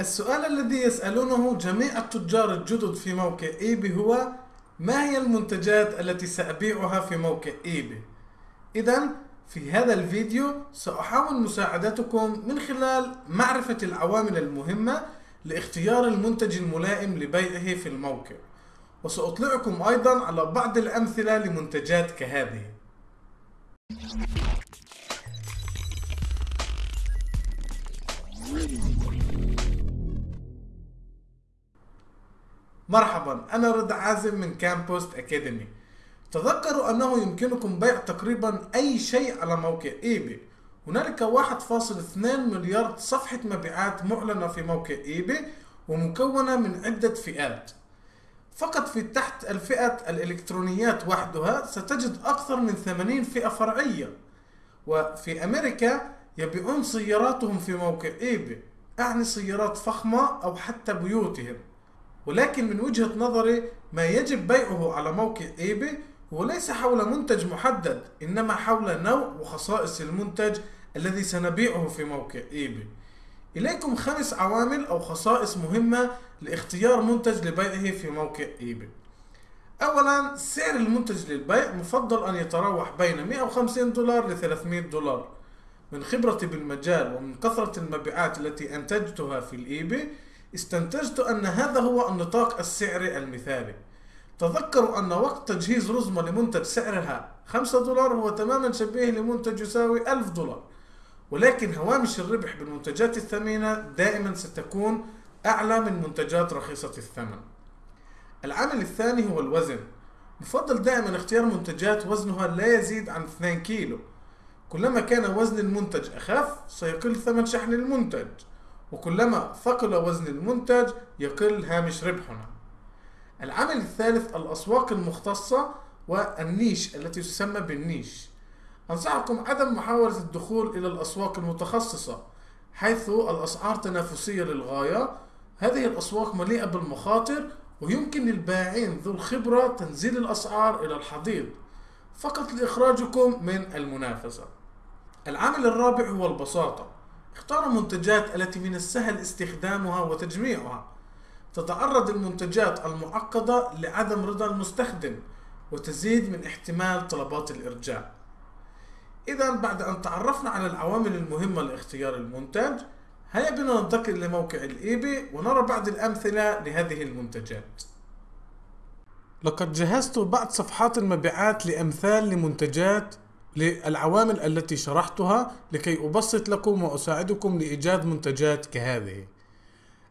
السؤال الذي يسألونه جميع التجار الجدد في موقع إيبي هو ما هي المنتجات التي سأبيعها في موقع إيبي؟ إذا في هذا الفيديو سأحاول مساعدتكم من خلال معرفة العوامل المهمة لاختيار المنتج الملائم لبيعه في الموقع وسأطلعكم أيضا على بعض الأمثلة لمنتجات كهذه مرحبا أنا رضا عازم من كامبوست أكاديمي تذكروا أنه يمكنكم بيع تقريبا أي شيء على موقع eBay هنالك 1.2 مليار صفحة مبيعات معلنة في موقع eBay ومكونة من عدة فئات. فقط في تحت الفئة الإلكترونيات وحدها ستجد أكثر من 80 فئة فرعية. وفي أمريكا يبيعون سياراتهم في موقع eBay أعني سيارات فخمة أو حتى بيوتهم. ولكن من وجهة نظري ما يجب بيعه على موقع eBay هو ليس حول منتج محدد إنما حول نوع وخصائص المنتج الذي سنبيعه في موقع eBay إليكم خمس عوامل أو خصائص مهمة لاختيار منتج لبيعه في موقع eBay اولا سعر المنتج للبيع مفضل أن يتراوح بين 150 دولار ل 300 دولار. من خبرتي بالمجال ومن كثرة المبيعات التي أنتجتها في الايباي استنتجت أن هذا هو النطاق السعري المثالي. تذكروا أن وقت تجهيز رزمة لمنتج سعرها 5 دولار هو تماما شبيه لمنتج يساوي 1000 دولار. ولكن هوامش الربح بالمنتجات الثمينة دائما ستكون أعلى من منتجات رخيصة الثمن. العامل الثاني هو الوزن. يفضل دائما اختيار منتجات وزنها لا يزيد عن 2 كيلو. كلما كان وزن المنتج أخف سيقل ثمن شحن المنتج. وكلما ثقل وزن المنتج يقل هامش ربحنا. العامل الثالث الأسواق المختصة والنيش التي تسمى بالنيش. أنصحكم عدم محاولة الدخول إلى الأسواق المتخصصة حيث الأسعار تنافسية للغاية. هذه الأسواق مليئة بالمخاطر ويمكن للبائعين ذو الخبرة تنزيل الأسعار إلى الحضيض. فقط لإخراجكم من المنافسة. العامل الرابع هو البساطة. اختار المنتجات التي من السهل استخدامها وتجميعها. تتعرض المنتجات المعقدة لعدم رضا المستخدم وتزيد من احتمال طلبات الإرجاع. إذا بعد أن تعرفنا على العوامل المهمة لاختيار المنتج هيا بنا ننتقل لموقع الإيباي ونرى بعض الأمثلة لهذه المنتجات. لقد جهزت بعض صفحات المبيعات لأمثال لمنتجات للعوامل التي شرحتها لكي أبسط لكم وأساعدكم لإيجاد منتجات كهذه.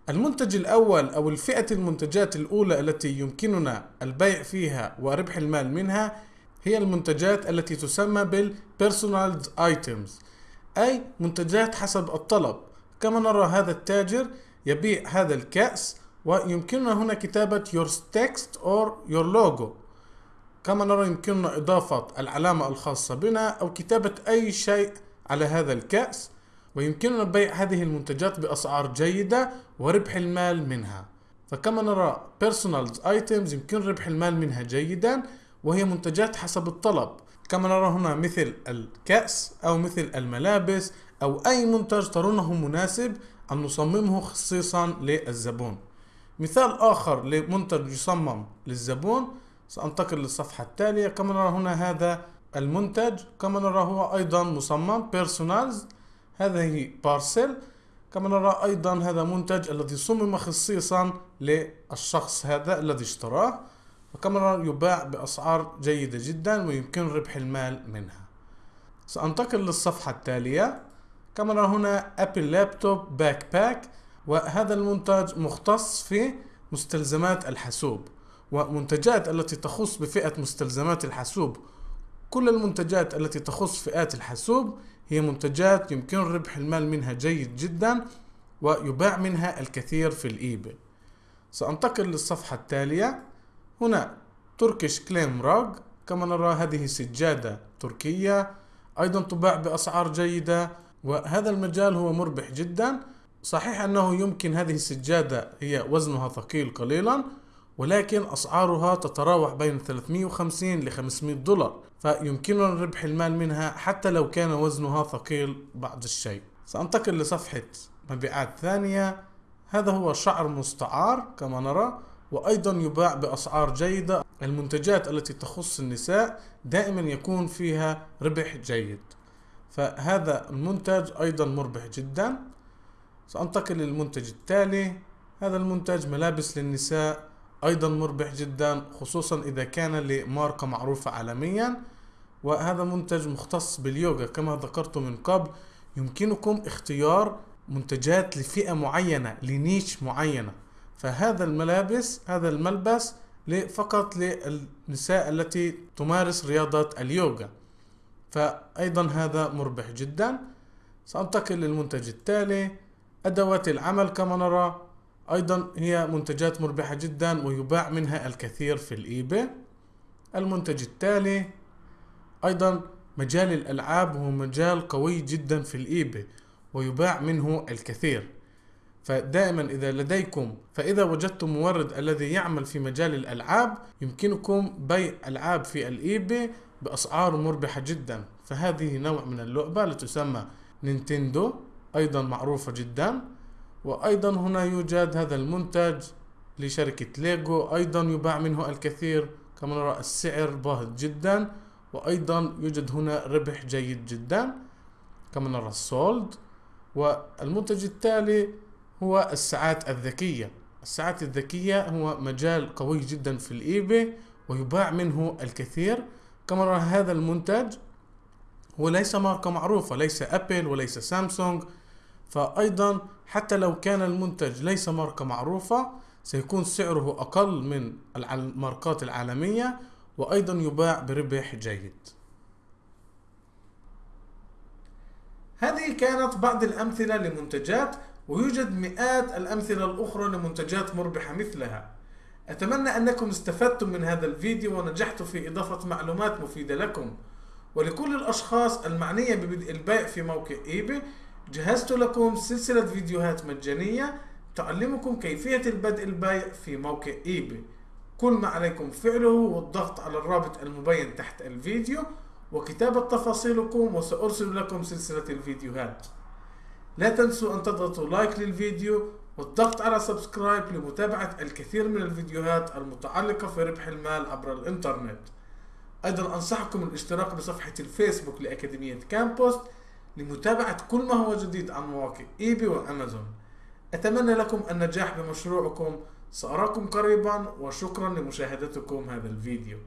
المنتج الأول أو الفئة المنتجات الأولى التي يمكننا البيع فيها وربح المال منها هي المنتجات التي تسمى بال personalized items أي منتجات حسب الطلب. كما نرى هذا التاجر يبيع هذا الكأس ويمكننا هنا كتابة your text or your logo. كما نرى يمكننا إضافة العلامة الخاصة بنا أو كتابة أي شيء على هذا الكأس ويمكننا بيع هذه المنتجات بأسعار جيدة وربح المال منها. فكما نرى personal items يمكن ربح المال منها جيدا وهي منتجات حسب الطلب. كما نرى هنا مثل الكأس أو مثل الملابس أو أي منتج ترونه مناسب أن نصممه خصيصا للزبون. مثال آخر لمنتج يصمم للزبون سأنتقل للصفحة التالية. كما نرى هنا هذا المنتج. كما نرى هو أيضا مصمم بيرسونالز هذه بارسل كما نرى أيضا هذا منتج الذي صمم خصيصا للشخص هذا الذي اشتراه. وكما نرى يباع بأسعار جيدة جدا ويمكن ربح المال منها. سأنتقل للصفحة التالية. كما نرى هنا Apple laptop backpack وهذا المنتج مختص في مستلزمات الحاسوب. ومنتجات التي تخص بفئة مستلزمات الحاسوب. كل المنتجات التي تخص فئات الحاسوب هي منتجات يمكن ربح المال منها جيد جدا ويباع منها الكثير في ال eBay. سأنتقل للصفحة التالية. هنا تركيش كليم راج كما نرى هذه سجادة تركية. أيضا تباع بأسعار جيدة. وهذا المجال هو مربح جدا. صحيح أنه يمكن هذه السجادة هي وزنها ثقيل قليلا. ولكن أسعارها تتراوح بين 350 ل 500 دولار فيمكننا ربح المال منها حتى لو كان وزنها ثقيل بعض الشيء. سأنتقل لصفحة مبيعات ثانية. هذا هو شعر مستعار كما نرى وأيضا يباع بأسعار جيدة. المنتجات التي تخص النساء دائما يكون فيها ربح جيد. فهذا المنتج أيضا مربح جدا. سأنتقل للمنتج التالي. هذا المنتج ملابس للنساء. أيضا مربح جدا خصوصا إذا كان لماركة معروفة عالميا. وهذا منتج مختص باليوغا كما ذكرت من قبل. يمكنكم اختيار منتجات لفئة معينة لنيش معينة. فهذا الملابس هذا الملبس فقط للنساء التي تمارس رياضة اليوغا. فأيضا هذا مربح جدا. سأنتقل للمنتج التالي أدوات العمل كما نرى. أيضا هي منتجات مربحة جدا ويباع منها الكثير في الإيباي. المنتج التالي أيضا مجال الألعاب هو مجال قوي جدا في ال eBay ويباع منه الكثير. فدائما إذا لديكم فإذا وجدتم مورد الذي يعمل في مجال الألعاب يمكنكم بيع ألعاب في ال eBay بأسعار مربحة جدا. فهذه نوع من اللعبة تسمى Nintendo أيضا معروفة جدا. وأيضا هنا يوجد هذا المنتج لشركة ليجو أيضا يباع منه الكثير كما نرى السعر باهظ جدا وأيضا يوجد هنا ربح جيد جدا كما نرى ال sold والمنتج التالي هو الساعات الذكية. الساعات الذكية هو مجال قوي جدا في ال eBay ويباع منه الكثير. كما نرى هذا المنتج هو ليس ماركة معروفة ليس أبل وليس سامسونج. فأيضا حتى لو كان المنتج ليس ماركة معروفة سيكون سعره أقل من الماركات العالمية وأيضا يباع بربح جيد. هذه كانت بعض الأمثلة لمنتجات ويوجد مئات الأمثلة الأخرى لمنتجات مربحة مثلها. أتمنى أنكم استفدتم من هذا الفيديو ونجحت في إضافة معلومات مفيدة لكم. ولكل الأشخاص المعنية ببدء البيع في موقع إيباي جهزت لكم سلسلة فيديوهات مجانية تعلمكم كيفية البدء البيع في موقع eBay. كل ما عليكم فعله والضغط على الرابط المبين تحت الفيديو وكتابة تفاصيلكم وسأرسل لكم سلسلة الفيديوهات. لا تنسوا أن تضغطوا like للفيديو والضغط على subscribe لمتابعة الكثير من الفيديوهات المتعلقة في ربح المال عبر الإنترنت. أيضا أنصحكم الاشتراك بصفحة الفيسبوك لأكاديمية كامبوست لمتابعة كل ما هو جديد عن مواقع إيبي وأمازون. أتمنى لكم النجاح بمشروعكم. سأراكم قريبا وشكرا لمشاهدتكم هذا الفيديو.